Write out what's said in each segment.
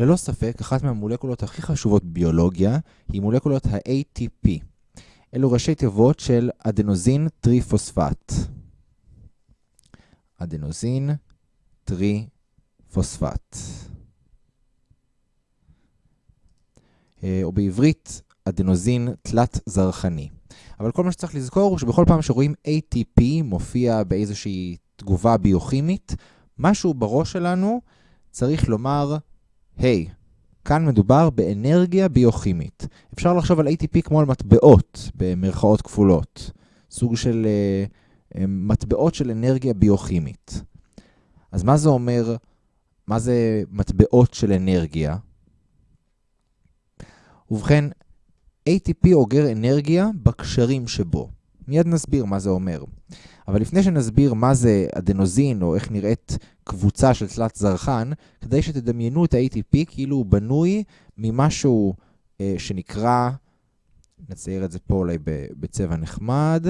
ללא ספק, אחת מהמולקולות הכי חשובות בביולוגיה היא מולקולות ה-ATP. אלו ראשי תיבות של אדנוזין טריפוספט. אדנוזין טריפוספט. אה, או בעברית, אדנוזין תלת זרחני. אבל כל מה שצריך לזכור הוא שבכל פעם שרואים ATP מופיע באיזושהי תגובה ביוכימית, משהו בראש שלנו צריך לומר, היי, hey, כאן מדובר באנרגיה ביוכימית. אפשר לחשוב על ATP כמו על מטבעות, במרכאות כפולות. סוג של uh, מטבעות של אנרגיה ביוכימית. אז מה זה אומר, מה זה מטבעות של אנרגיה? ובכן, ATP אוגר אנרגיה בקשרים שבו. מיד נסביר מה זה אומר. אבל לפני שנסביר מה זה אדנוזין, או איך נראית קבוצה של תלת זרחן, כדי שתדמיינו את ה-ATP כאילו הוא בנוי ממשהו אה, שנקרא, נצייר את זה פה אולי בצבע נחמד,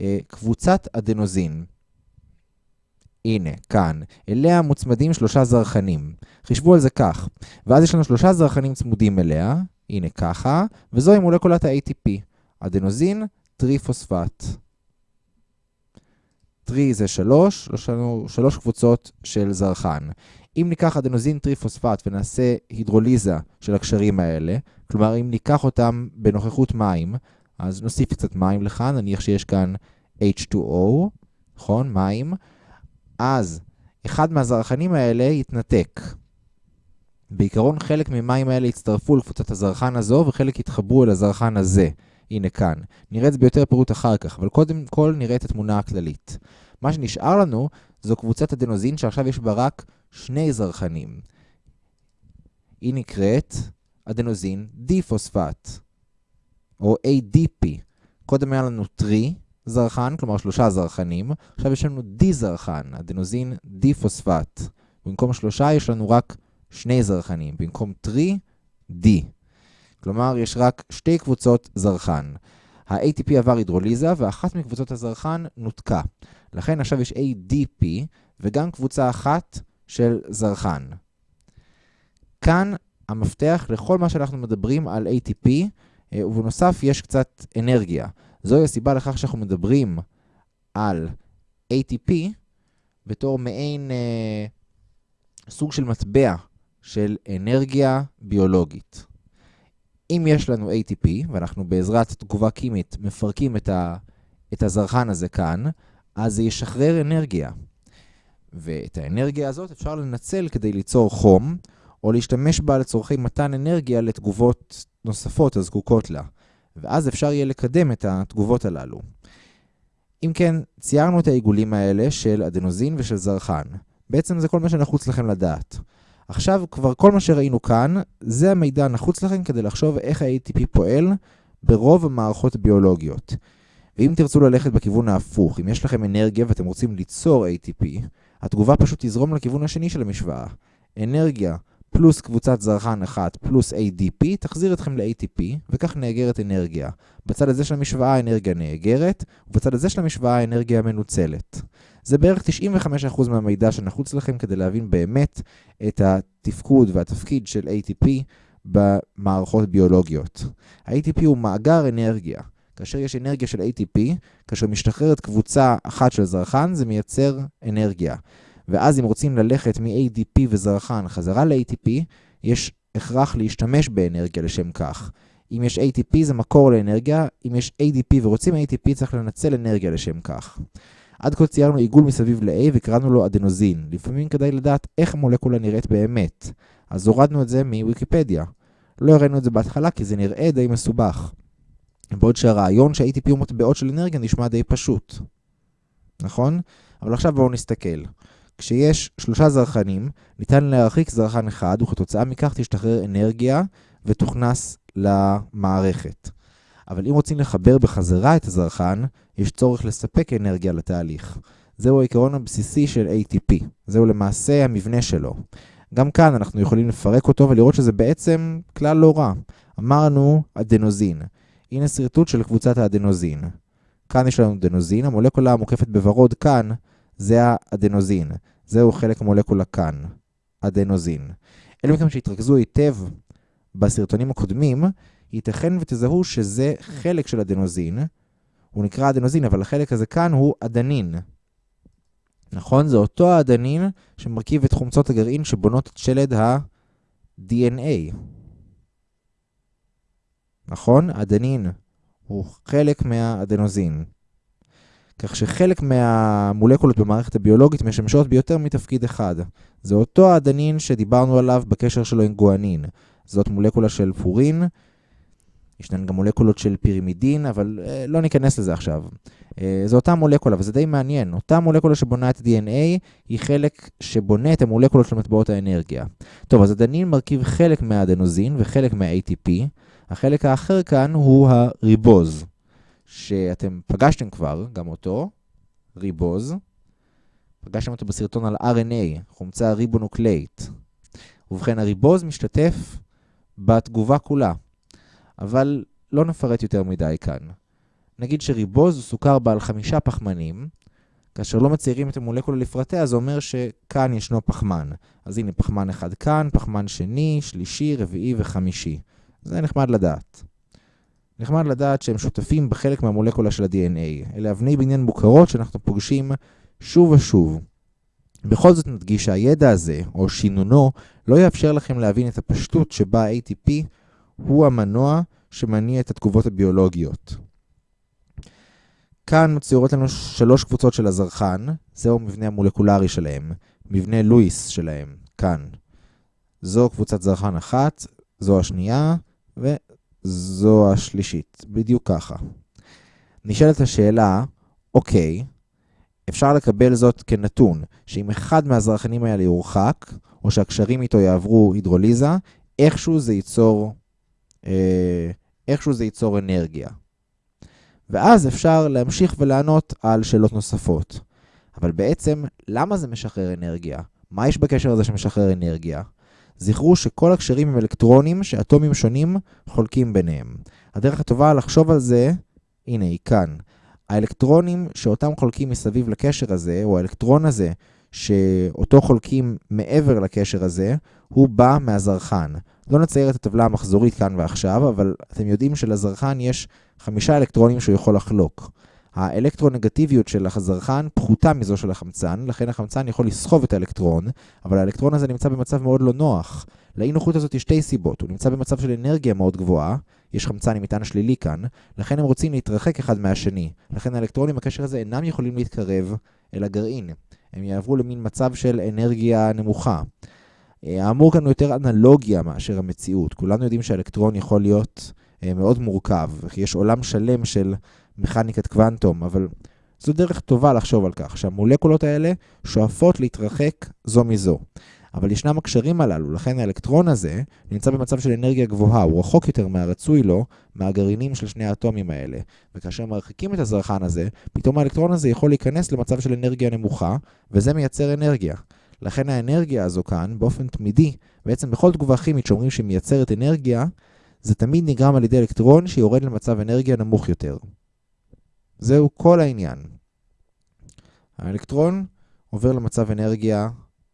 אה, קבוצת אדנוזין. הנה, כאן. אליה מוצמדים שלושה זרחנים. חישבו על זה כך. ואז יש לנו שלושה זרחנים צמודים אליה, הנה ככה, וזוהי מולקולת ה-ATP, אדנוזין טריפוספט. טרי זה שלוש, יש לנו שלוש קבוצות של זרחן. אם ניקח אדנוזין טריפוספט ונעשה הידרוליזה של הקשרים האלה, כלומר אם ניקח אותם בנוכחות מים, אז נוסיף קצת מים לכאן, נניח שיש כאן H2O, נכון? מים. אז אחד מהזרחנים האלה יתנתק. בעיקרון חלק ממים האלה יצטרפו לקבוצת הזרחן הזו וחלק יתחברו אל הזרחן הזה. הנה כאן. נראה את זה ביותר פירוט אחר כך, אבל קודם כל נראה את התמונה הכללית. מה שנשאר לנו זו קבוצת אדנוזין שעכשיו יש בה רק שני זרחנים. היא נקראת אדנוזין דיפוספט, או ADP. קודם היה לנו טרי זרחן, כלומר שלושה זרחנים, עכשיו יש לנו די זרחן, אדנוזין דיפוספט. במקום שלושה יש לנו רק שני זרחנים, במקום טרי, די. כלומר, יש רק שתי קבוצות זרחן. ה-ATP עבר הידרוליזה, ואחת מקבוצות הזרחן נותקה. לכן עכשיו יש ADP, וגם קבוצה אחת של זרחן. כאן המפתח לכל מה שאנחנו מדברים על ATP, אה, ובנוסף יש קצת אנרגיה. זוהי הסיבה לכך שאנחנו מדברים על ATP בתור מעין אה, סוג של מטבע של אנרגיה ביולוגית. אם יש לנו ATP, ואנחנו בעזרת תגובה קימית מפרקים את, ה, את הזרחן הזה כאן, אז זה ישחרר אנרגיה. ואת האנרגיה הזאת אפשר לנצל כדי ליצור חום, או להשתמש בה לצורכי מתן אנרגיה לתגובות נוספות הזקוקות לה. ואז אפשר יהיה לקדם את התגובות הללו. אם כן, ציירנו את העיגולים האלה של אדנוזין ושל זרחן. בעצם זה כל מה שנחוץ לכם לדעת. עכשיו כבר כל מה שראינו כאן, זה המידע הנחוץ לכם כדי לחשוב איך ה-ATP פועל ברוב המערכות הביולוגיות. ואם תרצו ללכת בכיוון ההפוך, אם יש לכם אנרגיה ואתם רוצים ליצור ATP, התגובה פשוט תזרום לכיוון השני של המשוואה. אנרגיה פלוס קבוצת זרחן אחת פלוס ADP תחזיר אתכם ל-ATP, וכך נאגרת אנרגיה. בצד הזה של המשוואה האנרגיה נאגרת, ובצד הזה של המשוואה האנרגיה מנוצלת. זה בערך 95% מהמידע שנחוץ לכם כדי להבין באמת את התפקוד והתפקיד של ATP במערכות ביולוגיות. ה-ATP הוא מאגר אנרגיה. כאשר יש אנרגיה של ATP, כאשר משתחררת קבוצה אחת של זרחן, זה מייצר אנרגיה. ואז אם רוצים ללכת מ-ADP וזרחן חזרה ל-ATP, יש הכרח להשתמש באנרגיה לשם כך. אם יש ATP זה מקור לאנרגיה, אם יש ADP ורוצים ATP צריך לנצל אנרגיה לשם כך. עד כה ציירנו עיגול מסביב ל-A וקראנו לו אדנוזין. לפעמים כדאי לדעת איך המולקולה נראית באמת. אז הורדנו את זה מוויקיפדיה. לא הראינו את זה בהתחלה כי זה נראה די מסובך. בעוד שהרעיון שה-ATP הוא מטבעות של אנרגיה נשמע די פשוט. נכון? אבל עכשיו בואו נסתכל. כשיש שלושה זרחנים, ניתן להרחיק זרחן אחד, וכתוצאה מכך תשתחרר אנרגיה ותוכנס למערכת. אבל אם רוצים לחבר בחזרה את הזרחן, יש צורך לספק אנרגיה לתהליך. זהו העיקרון הבסיסי של ATP. זהו למעשה המבנה שלו. גם כאן אנחנו יכולים לפרק אותו ולראות שזה בעצם כלל לא רע. אמרנו אדנוזין. הנה שרטוט של קבוצת האדנוזין. כאן יש לנו אדנוזין, המולקולה המוקפת בוורוד כאן זה האדנוזין. זהו חלק מולקולה כאן, אדנוזין. אלו מכם שהתרכזו היטב בסרטונים הקודמים, ייתכן ותזהו שזה חלק של אדנוזין. הוא נקרא אדנוזין, אבל החלק הזה כאן הוא אדנין. נכון? זה אותו האדנין שמרכיב את חומצות הגרעין שבונות את שלד ה-DNA. נכון? אדנין הוא חלק מהאדנוזין. כך שחלק מהמולקולות במערכת הביולוגית משמשות ביותר מתפקיד אחד. זה אותו האדנין שדיברנו עליו בקשר שלו עם גואנין. זאת מולקולה של פורין, ישנן גם מולקולות של פירימידין, אבל אה, לא ניכנס לזה עכשיו. אה, זו אותה מולקולה, וזה די מעניין. אותה מולקולה שבונה את DNA היא חלק שבונה את המולקולות של מטבעות האנרגיה. טוב, אז אדנין מרכיב חלק מהאדנוזין וחלק מה-ATP. החלק האחר כאן הוא הריבוז, שאתם פגשתם כבר, גם אותו, ריבוז. פגשתם אותו בסרטון על RNA, חומצה ריבונוקלאית. ובכן, הריבוז משתתף בתגובה כולה. אבל לא נפרט יותר מדי כאן. נגיד שריבוז הוא סוכר בעל חמישה פחמנים, כאשר לא מציירים את המולקולה לפרטיה, זה אומר שכאן ישנו פחמן. אז הנה פחמן אחד כאן, פחמן שני, שלישי, רביעי וחמישי. זה נחמד לדעת. נחמד לדעת שהם שותפים בחלק מהמולקולה של ה-DNA. אלה אבני בניין מוכרות שאנחנו פוגשים שוב ושוב. בכל זאת נדגיש שהידע הזה, או שינונו, לא יאפשר לכם להבין את הפשטות שבה ATP הוא המנוע שמניע את התגובות הביולוגיות. כאן מצוירות לנו שלוש קבוצות של הזרחן, זהו המבנה המולקולרי שלהם, מבנה לואיס שלהם, כאן. זו קבוצת זרחן אחת, זו השנייה, וזו השלישית, בדיוק ככה. נשאלת השאלה, אוקיי, אפשר לקבל זאת כנתון, שאם אחד מהזרחנים האלה יורחק, או שהקשרים איתו יעברו הידרוליזה, איכשהו זה ייצור איכשהו זה ייצור אנרגיה. ואז אפשר להמשיך ולענות על שאלות נוספות. אבל בעצם, למה זה משחרר אנרגיה? מה יש בקשר הזה שמשחרר אנרגיה? זכרו שכל הקשרים הם אלקטרונים שאטומים שונים חולקים ביניהם. הדרך הטובה לחשוב על זה, הנה היא כאן. האלקטרונים שאותם חולקים מסביב לקשר הזה, או האלקטרון הזה שאותו חולקים מעבר לקשר הזה, הוא בא מהזרחן. לא נצייר את הטבלה המחזורית כאן ועכשיו, אבל אתם יודעים שלזרחן יש חמישה אלקטרונים שהוא יכול לחלוק. האלקטרונגטיביות של הזרחן פחותה מזו של החמצן, לכן החמצן יכול לסחוב את האלקטרון, אבל האלקטרון הזה נמצא במצב מאוד לא נוח. לאי נוחות הזאת יש שתי סיבות, הוא נמצא במצב של אנרגיה מאוד גבוהה, יש חמצן עם מטען שלילי כאן, לכן הם רוצים להתרחק אחד מהשני. לכן האלקטרונים בקשר הזה אינם יכולים להתקרב אל הגרעין. הם יעברו למין מצב של אנרגיה נמוכה. אה, האמור כאן הוא יותר אנלוגיה מאשר המציאות. כולנו יודעים שהאלקטרון יכול להיות אה, מאוד מורכב, יש עולם שלם של מכניקת קוונטום, אבל זו דרך טובה לחשוב על כך, שהמולקולות האלה שואפות להתרחק זו מזו. אבל ישנם הקשרים הללו, לכן האלקטרון הזה נמצא במצב של אנרגיה גבוהה, הוא רחוק יותר מהרצוי לו מהגרעינים של שני האטומים האלה. וכאשר מרחיקים את הזרחן הזה, פתאום האלקטרון הזה יכול להיכנס למצב של אנרגיה נמוכה, וזה מייצר אנרגיה. לכן האנרגיה הזו כאן, באופן תמידי, בעצם בכל תגובה כימית שאומרים שהיא מייצרת אנרגיה, זה תמיד נגרם על ידי אלקטרון שיורד למצב אנרגיה נמוך יותר. זהו כל העניין. האלקטרון עובר למצב אנרגיה,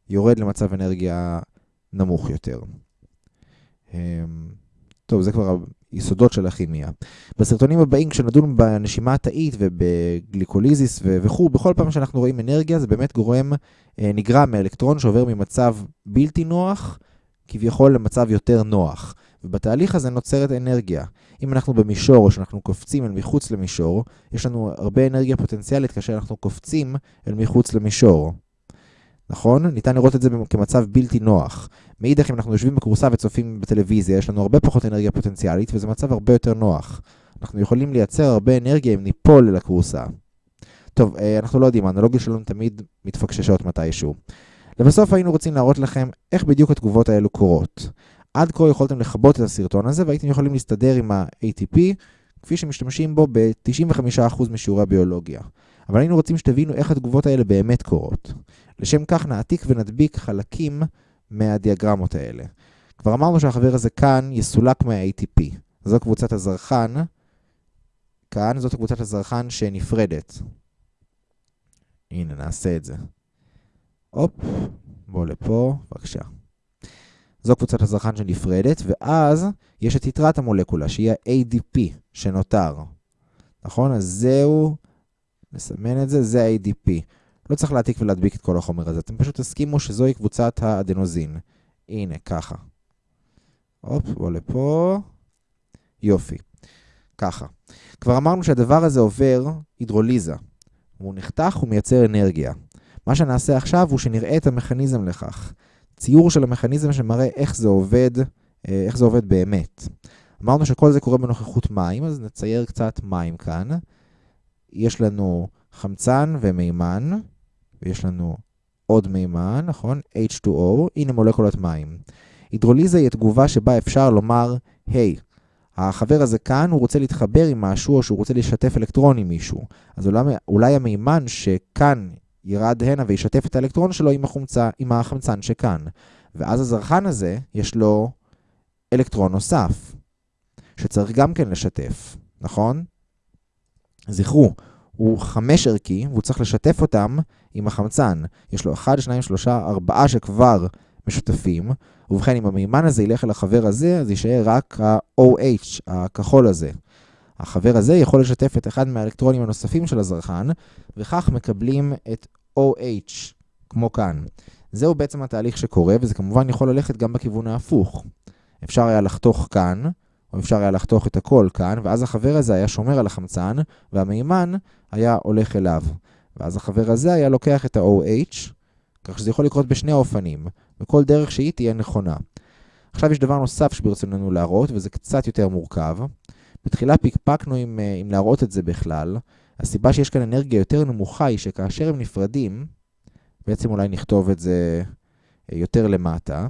יורד למצב אנרגיה נמוך יותר. אמ, טוב, זה כבר היסודות של הכימיה. בסרטונים הבאים, כשנדון בנשימה התאית ובגליקוליזיס וכו', בכל פעם שאנחנו רואים אנרגיה, זה באמת גורם, אה, נגרם מאלקטרון שעובר ממצב בלתי נוח, כביכול למצב יותר נוח. ובתהליך הזה נוצרת אנרגיה. אם אנחנו במישור או שאנחנו קופצים אל מחוץ למישור, יש לנו הרבה אנרגיה פוטנציאלית כאשר אנחנו קופצים אל מחוץ למישור. נכון? ניתן לראות את זה כמצב בלתי נוח. מאידך, אם אנחנו יושבים בכורסה וצופים בטלוויזיה, יש לנו הרבה פחות אנרגיה פוטנציאלית, וזה מצב הרבה יותר נוח. אנחנו יכולים לייצר הרבה אנרגיה אם ניפול אל הכורסה. טוב, אה, אנחנו לא יודעים, האנלוגיה שלנו תמיד מתפקששות מתישהו. לבסוף היינו רוצים להראות לכם איך בדיוק התגובות האלו קורות. עד כה יכולתם לכבות את הסרטון הזה והייתם יכולים להסתדר עם ה-ATP כפי שמשתמשים בו ב-95% משיעורי הביולוגיה. אבל היינו רוצים שתבינו איך התגובות האלה באמת קורות. לשם כך נעתיק ונדביק חלקים מהדיאגרמות האלה. כבר אמרנו שהחבר הזה כאן יסולק מה-ATP. זו קבוצת הזרחן. כאן זאת קבוצת הזרחן שנפרדת. הנה, נעשה את זה. הופ, בוא לפה, בבקשה. זו קבוצת הזרחן שנפרדת, ואז יש את יתרת המולקולה, שהיא ה-ADP שנותר. נכון? אז זהו, נסמן את זה, זה ה-ADP. לא צריך להעתיק ולהדביק את כל החומר הזה, אתם פשוט תסכימו שזוהי קבוצת האדנוזין. הנה, ככה. הופ, בוא לפה. יופי. ככה. כבר אמרנו שהדבר הזה עובר הידרוליזה. הוא נחתך ומייצר אנרגיה. מה שנעשה עכשיו הוא שנראה את המכניזם לכך. ציור של המכניזם שמראה איך זה עובד, אה, איך זה עובד באמת. אמרנו שכל זה קורה בנוכחות מים, אז נצייר קצת מים כאן. יש לנו חמצן ומימן, ויש לנו עוד מימן, נכון? H2O, הנה מולקולת מים. הידרוליזה היא התגובה שבה אפשר לומר, היי, hey, החבר הזה כאן, הוא רוצה להתחבר עם משהו, או שהוא רוצה לשתף אלקטרון עם מישהו. אז אולי, אולי המימן שכאן ירד הנה וישתף את האלקטרון שלו עם, החומצה, עם החמצן שכאן. ואז הזרחן הזה, יש לו אלקטרון נוסף, שצריך גם כן לשתף, נכון? זכרו, הוא חמש ערכי, והוא צריך לשתף אותם עם החמצן. יש לו 1, 2, 3, 4 שכבר משותפים, ובכן, אם המימן הזה ילך אל החבר הזה, אז יישאר רק ה-OH, הכחול הזה. החבר הזה יכול לשתף את אחד מהאלקטרונים הנוספים של הזרחן, וכך מקבלים את OH, כמו כאן. זהו בעצם התהליך שקורה, וזה כמובן יכול ללכת גם בכיוון ההפוך. אפשר היה לחתוך כאן, אפשר היה לחתוך את הכל כאן, ואז החבר הזה היה שומר על החמצן, והמימן היה הולך אליו. ואז החבר הזה היה לוקח את ה-OH, כך שזה יכול לקרות בשני האופנים, וכל דרך שהיא תהיה נכונה. עכשיו יש דבר נוסף שברצוננו להראות, וזה קצת יותר מורכב. בתחילה פיקפקנו עם, אה, עם להראות את זה בכלל. הסיבה שיש כאן אנרגיה יותר נמוכה היא שכאשר הם נפרדים, בעצם אולי נכתוב את זה אה, יותר למטה.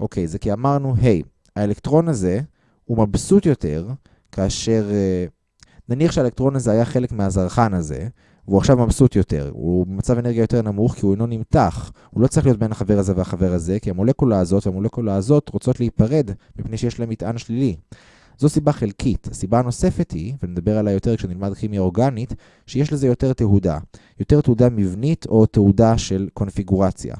אוקיי, זה כי אמרנו, היי, hey, האלקטרון הזה הוא מבסוט יותר כאשר, אה, נניח שהאלקטרון הזה היה חלק מהזרחן הזה, והוא עכשיו מבסוט יותר, הוא במצב אנרגיה יותר נמוך כי הוא אינו נמתח. הוא לא צריך להיות בין החבר הזה והחבר הזה, כי המולקולה הזאת והמולקולה הזאת רוצות להיפרד מפני שיש להם מטען שלילי. זו סיבה חלקית. הסיבה הנוספת היא, ונדבר עליה יותר כשנלמד כימיה אורגנית, שיש לזה יותר תהודה. יותר תהודה מבנית או תהודה של קונפיגורציה.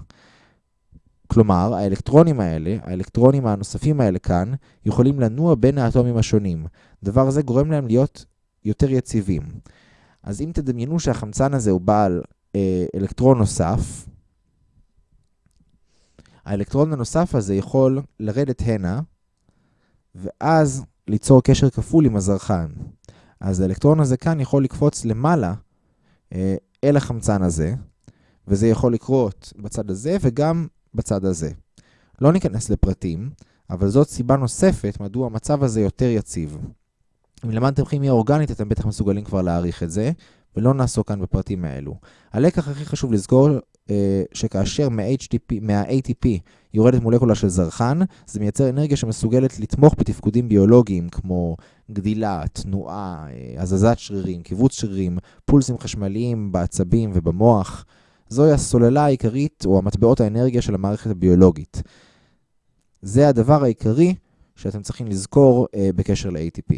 כלומר, האלקטרונים האלה, האלקטרונים הנוספים האלה כאן, יכולים לנוע בין האטומים השונים. דבר זה גורם להם להיות יותר יציבים. אז אם תדמיינו שהחמצן הזה הוא בעל אה, אלקטרון נוסף, האלקטרון הנוסף הזה יכול לרדת הנה, ואז ליצור קשר כפול עם הזרחן. אז האלקטרון הזה כאן יכול לקפוץ למעלה אה, אל החמצן הזה, וזה יכול לקרות בצד הזה וגם בצד הזה. לא ניכנס לפרטים, אבל זאת סיבה נוספת מדוע המצב הזה יותר יציב. אם למדתם כימיה אורגנית, אתם בטח מסוגלים כבר להעריך את זה, ולא נעסוק כאן בפרטים האלו. הלקח הכי חשוב לזכור, אה, שכאשר מה-ATP, יורדת מולקולה של זרחן, זה מייצר אנרגיה שמסוגלת לתמוך בתפקודים ביולוגיים כמו גדילה, תנועה, אה, הזזת שרירים, קיבוץ שרירים, פולסים חשמליים בעצבים ובמוח. זוהי הסוללה העיקרית, או המטבעות האנרגיה של המערכת הביולוגית. זה הדבר העיקרי שאתם צריכים לזכור אה, בקשר ל-ATP.